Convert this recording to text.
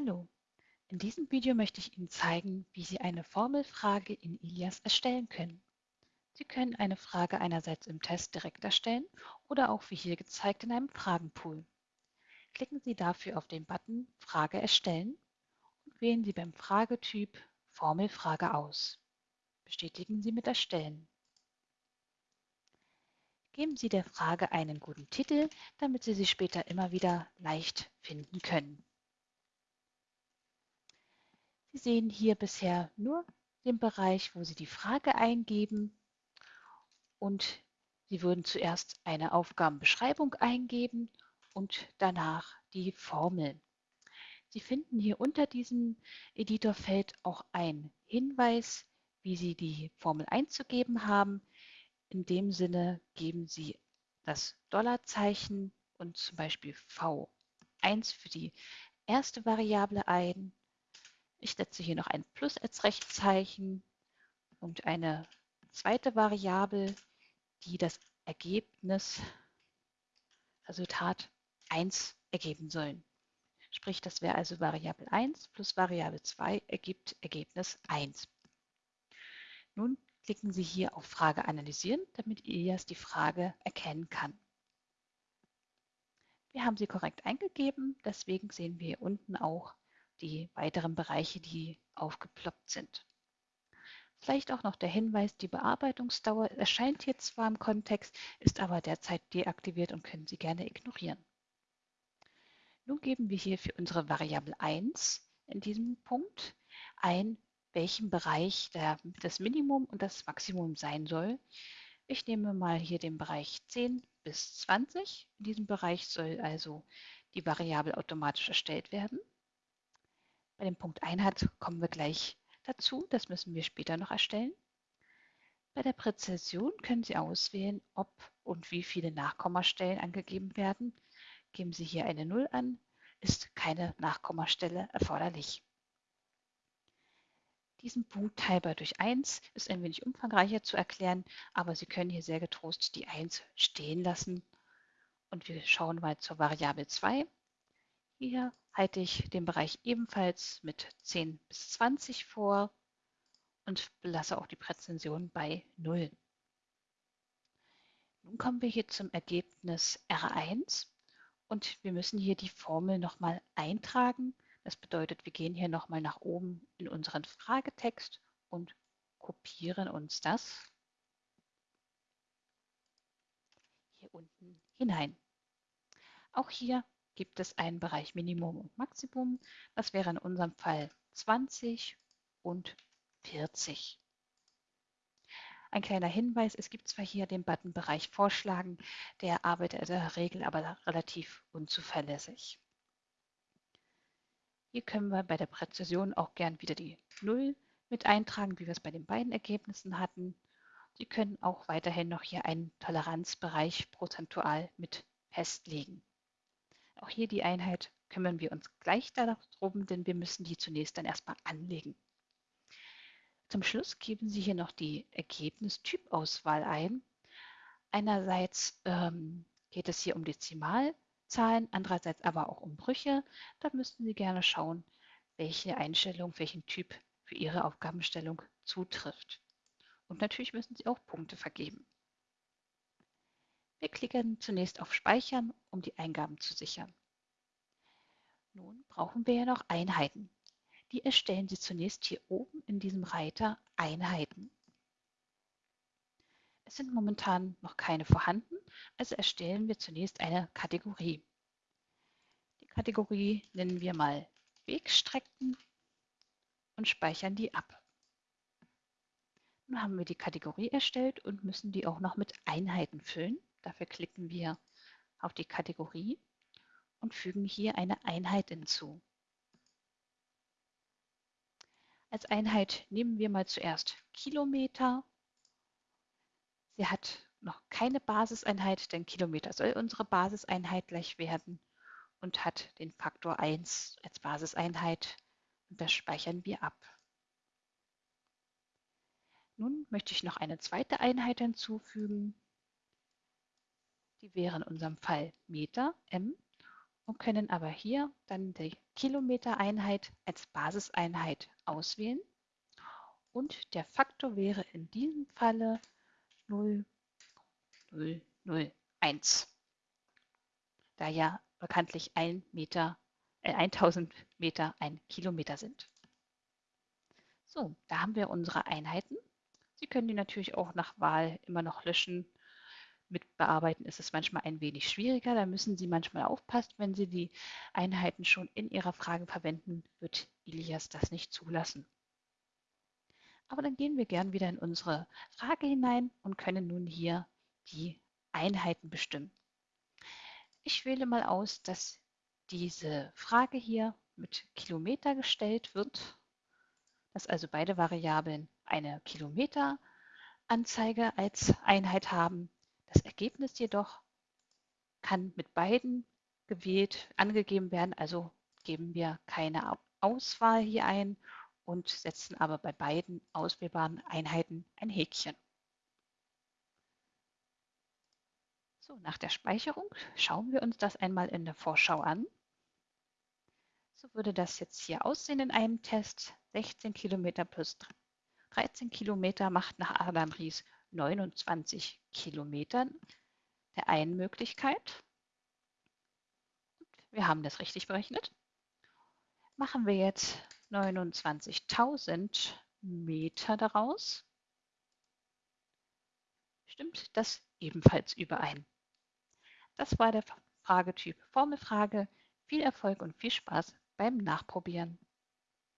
Hallo, in diesem Video möchte ich Ihnen zeigen, wie Sie eine Formelfrage in Ilias erstellen können. Sie können eine Frage einerseits im Test direkt erstellen oder auch wie hier gezeigt in einem Fragenpool. Klicken Sie dafür auf den Button Frage erstellen und wählen Sie beim Fragetyp Formelfrage aus. Bestätigen Sie mit Erstellen. Geben Sie der Frage einen guten Titel, damit Sie sie später immer wieder leicht finden können. Sie sehen hier bisher nur den Bereich, wo Sie die Frage eingeben und Sie würden zuerst eine Aufgabenbeschreibung eingeben und danach die Formel. Sie finden hier unter diesem Editorfeld auch einen Hinweis, wie Sie die Formel einzugeben haben. In dem Sinne geben Sie das Dollarzeichen und zum Beispiel V1 für die erste Variable ein ich setze hier noch ein Plus als Rechtszeichen und eine zweite Variable, die das Ergebnis, Resultat 1 ergeben sollen. Sprich, das wäre also Variable 1 plus Variable 2 ergibt Ergebnis 1. Nun klicken Sie hier auf Frage analysieren, damit Ilias die Frage erkennen kann. Wir haben sie korrekt eingegeben, deswegen sehen wir hier unten auch die weiteren Bereiche, die aufgeploppt sind. Vielleicht auch noch der Hinweis, die Bearbeitungsdauer erscheint hier zwar im Kontext, ist aber derzeit deaktiviert und können Sie gerne ignorieren. Nun geben wir hier für unsere Variable 1 in diesem Punkt ein, welchen Bereich der, das Minimum und das Maximum sein soll. Ich nehme mal hier den Bereich 10 bis 20. In diesem Bereich soll also die Variable automatisch erstellt werden. Bei dem Punkt Einheit kommen wir gleich dazu. Das müssen wir später noch erstellen. Bei der Präzision können Sie auswählen, ob und wie viele Nachkommastellen angegeben werden. Geben Sie hier eine 0 an, ist keine Nachkommastelle erforderlich. Diesen Punkt teilbar durch 1 ist ein wenig umfangreicher zu erklären, aber Sie können hier sehr getrost die 1 stehen lassen. Und wir schauen mal zur Variable 2. Hier halte ich den Bereich ebenfalls mit 10 bis 20 vor und belasse auch die Präzision bei 0. Nun kommen wir hier zum Ergebnis R1 und wir müssen hier die Formel nochmal eintragen. Das bedeutet, wir gehen hier nochmal nach oben in unseren Fragetext und kopieren uns das hier unten hinein. Auch hier gibt es einen Bereich Minimum und Maximum. Das wäre in unserem Fall 20 und 40. Ein kleiner Hinweis, es gibt zwar hier den Button Bereich Vorschlagen, der arbeitet in der Regel aber relativ unzuverlässig. Hier können wir bei der Präzision auch gern wieder die 0 mit eintragen, wie wir es bei den beiden Ergebnissen hatten. Sie können auch weiterhin noch hier einen Toleranzbereich prozentual mit festlegen. Auch hier die Einheit kümmern wir uns gleich darum, denn wir müssen die zunächst dann erstmal anlegen. Zum Schluss geben Sie hier noch die Ergebnistypauswahl ein. Einerseits ähm, geht es hier um Dezimalzahlen, andererseits aber auch um Brüche. Da müssten Sie gerne schauen, welche Einstellung, welchen Typ für Ihre Aufgabenstellung zutrifft. Und natürlich müssen Sie auch Punkte vergeben. Wir klicken zunächst auf Speichern, um die Eingaben zu sichern. Nun brauchen wir ja noch Einheiten. Die erstellen Sie zunächst hier oben in diesem Reiter Einheiten. Es sind momentan noch keine vorhanden, also erstellen wir zunächst eine Kategorie. Die Kategorie nennen wir mal Wegstrecken und speichern die ab. Nun haben wir die Kategorie erstellt und müssen die auch noch mit Einheiten füllen. Dafür klicken wir auf die Kategorie und fügen hier eine Einheit hinzu. Als Einheit nehmen wir mal zuerst Kilometer. Sie hat noch keine Basiseinheit, denn Kilometer soll unsere Basiseinheit gleich werden und hat den Faktor 1 als Basiseinheit und das speichern wir ab. Nun möchte ich noch eine zweite Einheit hinzufügen. Die wäre in unserem Fall Meter, M. und können aber hier dann die Kilometereinheit als Basiseinheit auswählen. Und der Faktor wäre in diesem Falle 0,001, da ja bekanntlich 1 Meter, äh, 1000 Meter ein Kilometer sind. So, da haben wir unsere Einheiten. Sie können die natürlich auch nach Wahl immer noch löschen mit bearbeiten ist es manchmal ein wenig schwieriger. Da müssen Sie manchmal aufpassen, wenn Sie die Einheiten schon in Ihrer Frage verwenden, wird Ilias das nicht zulassen. Aber dann gehen wir gern wieder in unsere Frage hinein und können nun hier die Einheiten bestimmen. Ich wähle mal aus, dass diese Frage hier mit Kilometer gestellt wird, dass also beide Variablen eine Kilometeranzeige als Einheit haben das Ergebnis jedoch kann mit beiden gewählt angegeben werden, also geben wir keine Auswahl hier ein und setzen aber bei beiden auswählbaren Einheiten ein Häkchen. So, nach der Speicherung schauen wir uns das einmal in der Vorschau an. So würde das jetzt hier aussehen in einem Test. 16 Kilometer plus 13 Kilometer macht nach Adam Ries 29 Kilometern der einen Möglichkeit. Wir haben das richtig berechnet. Machen wir jetzt 29.000 Meter daraus. Stimmt das ebenfalls überein? Das war der Fragetyp Formelfrage. Viel Erfolg und viel Spaß beim Nachprobieren.